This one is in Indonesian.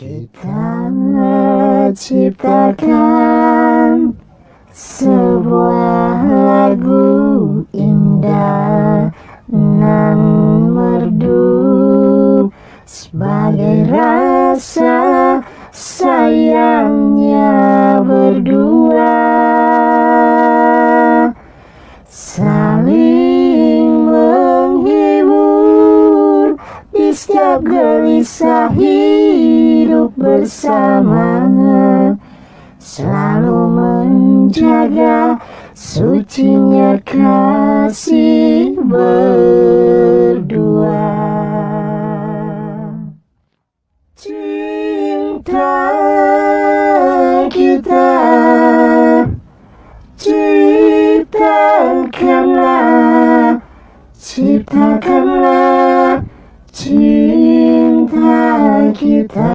Kita ciptakan sebuah lagu indah nan merdu sebagai rasa sayangnya berdua. Saling menghibur di setiap gelisah hidup bersama selalu menjaga sucinya kasih berdua. Cinta kita ciptakanlah ciptakanlah cinta kita